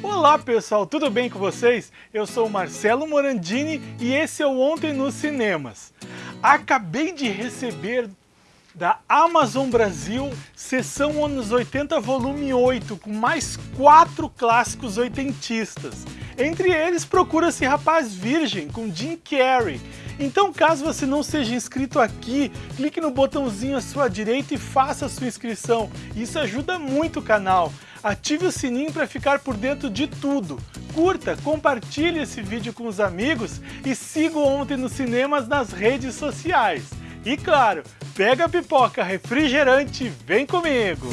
Olá pessoal, tudo bem com vocês? Eu sou Marcelo Morandini e esse é o Ontem nos Cinemas. Acabei de receber da Amazon Brasil, sessão anos 80 volume 8, com mais quatro clássicos oitentistas. Entre eles, Procura-se Rapaz Virgem, com Jim Carrey. Então, caso você não seja inscrito aqui, clique no botãozinho à sua direita e faça a sua inscrição. Isso ajuda muito o canal. Ative o sininho para ficar por dentro de tudo. Curta, compartilhe esse vídeo com os amigos e siga Ontem nos Cinemas nas redes sociais. E claro, pega a pipoca refrigerante e vem comigo!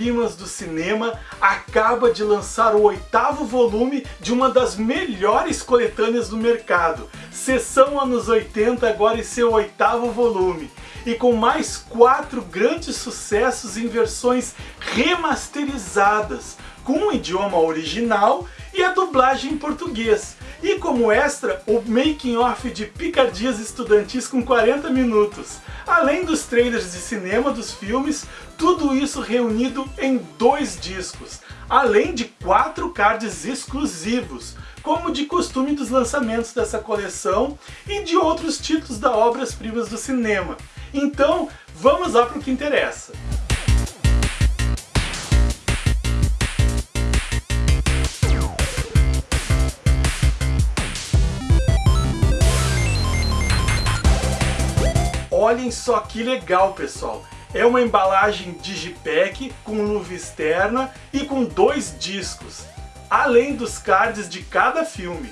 Obras-Primas do Cinema acaba de lançar o oitavo volume de uma das melhores coletâneas do mercado. Sessão anos 80 agora em seu oitavo volume. E com mais quatro grandes sucessos em versões remasterizadas, com o idioma original e a dublagem em português. E como extra, o making off de Picardias Estudantis com 40 minutos. Além dos trailers de cinema dos filmes, tudo isso reunido em dois discos. Além de quatro cards exclusivos, como de costume dos lançamentos dessa coleção e de outros títulos da obras-primas do cinema. Então, vamos lá para o que interessa. Olhem só que legal, pessoal! É uma embalagem digipack com luva externa e com dois discos, além dos cards de cada filme.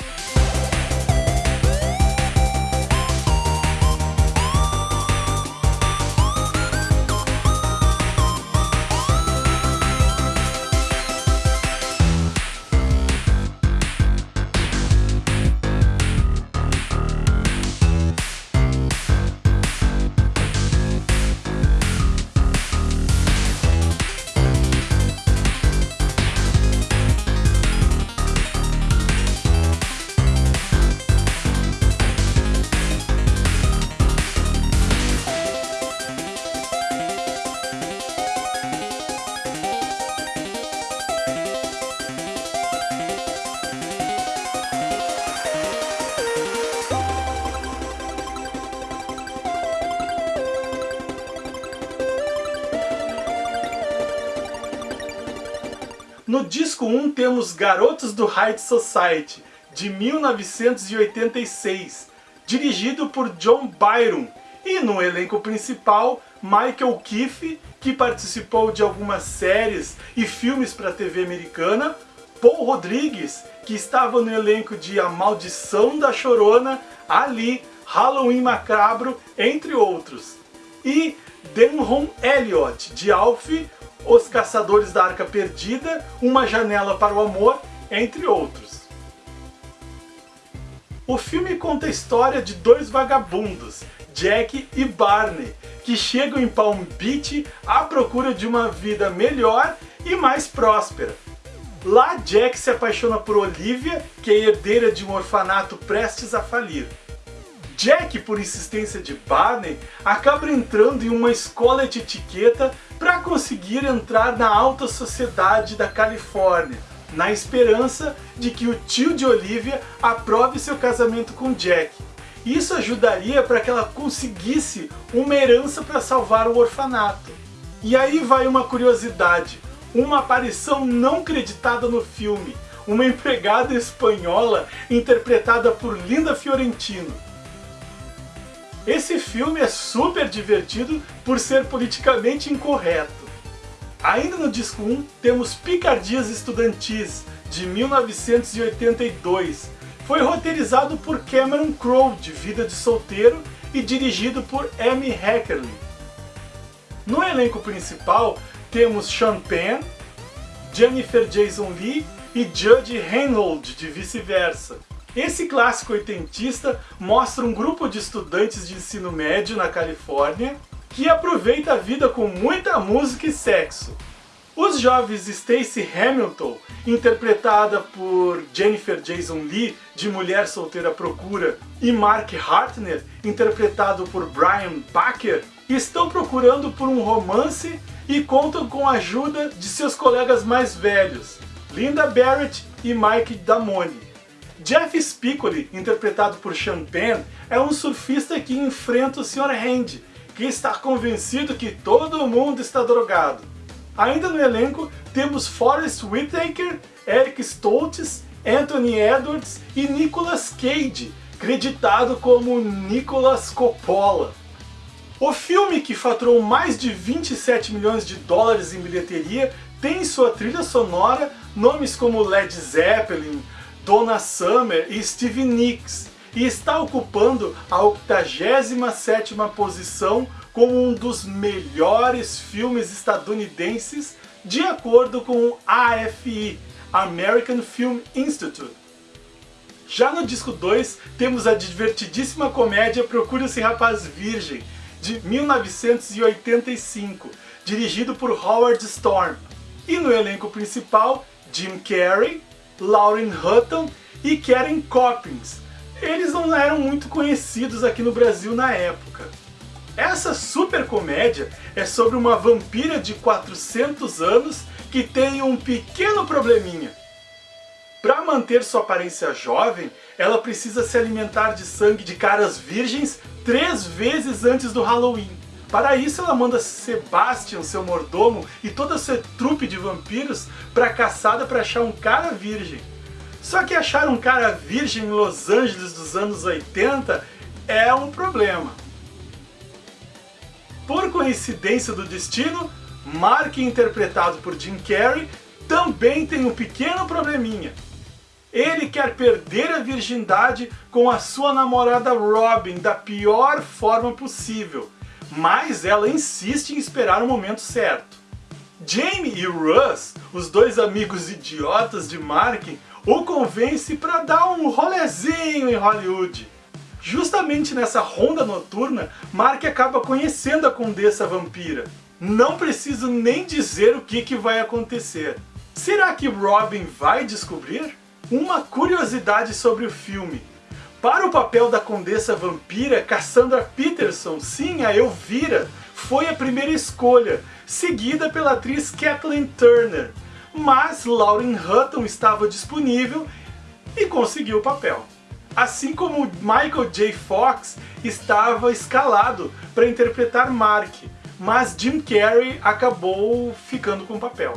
No disco 1 temos Garotos do High Society, de 1986, dirigido por John Byron, e no elenco principal, Michael Keefe, que participou de algumas séries e filmes para a TV americana, Paul Rodrigues, que estava no elenco de A Maldição da Chorona, Ali, Halloween Macabro, entre outros. E Denhon Elliott, de Alf, os Caçadores da Arca Perdida, Uma Janela para o Amor, entre outros. O filme conta a história de dois vagabundos, Jack e Barney, que chegam em Palm Beach à procura de uma vida melhor e mais próspera. Lá, Jack se apaixona por Olivia, que é herdeira de um orfanato prestes a falir. Jack, por insistência de Barney, acaba entrando em uma escola de etiqueta para conseguir entrar na alta sociedade da Califórnia, na esperança de que o tio de Olivia aprove seu casamento com Jack. Isso ajudaria para que ela conseguisse uma herança para salvar o orfanato. E aí vai uma curiosidade, uma aparição não creditada no filme, uma empregada espanhola interpretada por Linda Fiorentino. Esse filme é super divertido por ser politicamente incorreto. Ainda no disco 1 temos Picardias Estudantis, de 1982. Foi roteirizado por Cameron Crowe, de Vida de Solteiro, e dirigido por Amy Heckerling. No elenco principal temos Sean Penn, Jennifer Jason Leigh e Judge Reinhold, de vice-versa. Esse clássico oitentista mostra um grupo de estudantes de ensino médio na Califórnia que aproveita a vida com muita música e sexo. Os jovens Stacey Hamilton, interpretada por Jennifer Jason Leigh, de Mulher Solteira Procura, e Mark Hartner, interpretado por Brian Baker, estão procurando por um romance e contam com a ajuda de seus colegas mais velhos, Linda Barrett e Mike Damone. Jeff Spicoli, interpretado por Sean Penn, é um surfista que enfrenta o Sr. Hand, que está convencido que todo mundo está drogado. Ainda no elenco temos Forrest Whitaker, Eric Stoltz, Anthony Edwards e Nicolas Cage, creditado como Nicolas Coppola. O filme, que faturou mais de 27 milhões de dólares em bilheteria, tem em sua trilha sonora nomes como Led Zeppelin, Donna Summer e Stevie Nicks, e está ocupando a 87ª posição como um dos melhores filmes estadunidenses de acordo com o AFI, American Film Institute. Já no disco 2 temos a divertidíssima comédia Procura-se Rapaz Virgem, de 1985, dirigido por Howard Storm. E no elenco principal, Jim Carrey, Lauren Hutton e Karen Coppins. Eles não eram muito conhecidos aqui no Brasil na época. Essa super comédia é sobre uma vampira de 400 anos que tem um pequeno probleminha. Para manter sua aparência jovem, ela precisa se alimentar de sangue de caras virgens três vezes antes do Halloween. Para isso ela manda Sebastian, seu mordomo, e toda a sua trupe de vampiros para caçada para achar um cara virgem. Só que achar um cara virgem em Los Angeles dos anos 80 é um problema. Por coincidência do destino, Mark, interpretado por Jim Carrey, também tem um pequeno probleminha. Ele quer perder a virgindade com a sua namorada Robin da pior forma possível, mas ela insiste em esperar o momento certo. Jamie e Russ, os dois amigos idiotas de Mark, o convence para dar um rolezinho em Hollywood. Justamente nessa ronda noturna, Mark acaba conhecendo a Condessa Vampira. Não preciso nem dizer o que, que vai acontecer. Será que Robin vai descobrir? Uma curiosidade sobre o filme. Para o papel da Condessa Vampira, Cassandra Peterson, sim, a Elvira, foi a primeira escolha, seguida pela atriz Kathleen Turner. Mas Lauren Hutton estava disponível e conseguiu o papel assim como Michael J. Fox estava escalado para interpretar Mark, mas Jim Carrey acabou ficando com o papel.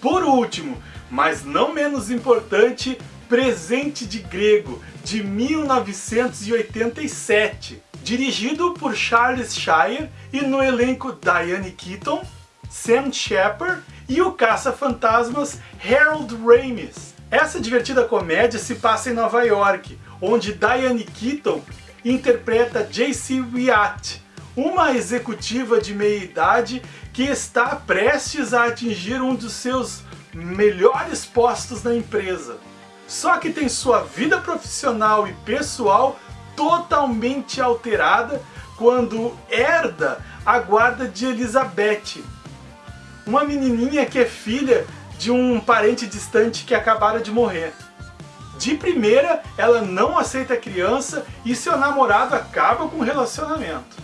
Por último, mas não menos importante, Presente de Grego, de 1987, dirigido por Charles Shire e no elenco Diane Keaton, Sam Shepard e o caça-fantasmas Harold Ramis. Essa divertida comédia se passa em Nova York, onde Diane Keaton interpreta J.C. Wyatt, uma executiva de meia-idade que está prestes a atingir um dos seus melhores postos na empresa. Só que tem sua vida profissional e pessoal totalmente alterada quando herda a guarda de Elizabeth, uma menininha que é filha de um parente distante que acabara de morrer. De primeira, ela não aceita a criança e seu namorado acaba com o relacionamento.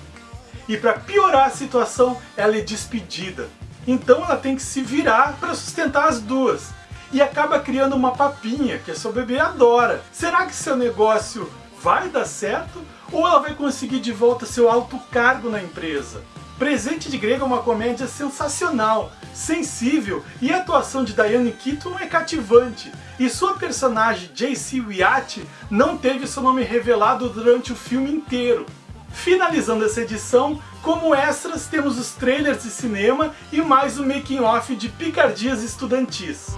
E para piorar a situação, ela é despedida. Então ela tem que se virar para sustentar as duas. E acaba criando uma papinha que a seu bebê adora. Será que seu negócio vai dar certo? Ou ela vai conseguir de volta seu alto cargo na empresa? Presente de Grego é uma comédia sensacional, sensível e a atuação de Diane Keaton é cativante. E sua personagem J.C. Wyatt não teve seu nome revelado durante o filme inteiro. Finalizando essa edição, como extras temos os trailers de cinema e mais o making off de Picardias Estudantis.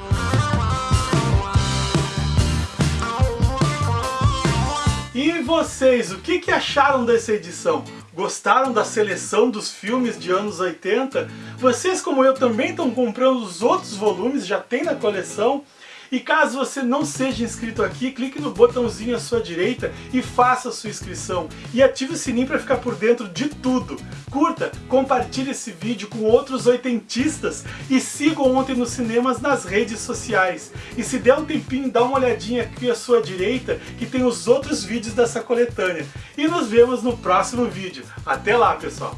E vocês, o que, que acharam dessa edição? Gostaram da seleção dos filmes de anos 80? Vocês, como eu, também estão comprando os outros volumes, já tem na coleção? E caso você não seja inscrito aqui, clique no botãozinho à sua direita e faça a sua inscrição. E ative o sininho para ficar por dentro de tudo. Curta, compartilhe esse vídeo com outros oitentistas e siga Ontem nos Cinemas nas redes sociais. E se der um tempinho, dá uma olhadinha aqui à sua direita que tem os outros vídeos dessa coletânea. E nos vemos no próximo vídeo. Até lá, pessoal!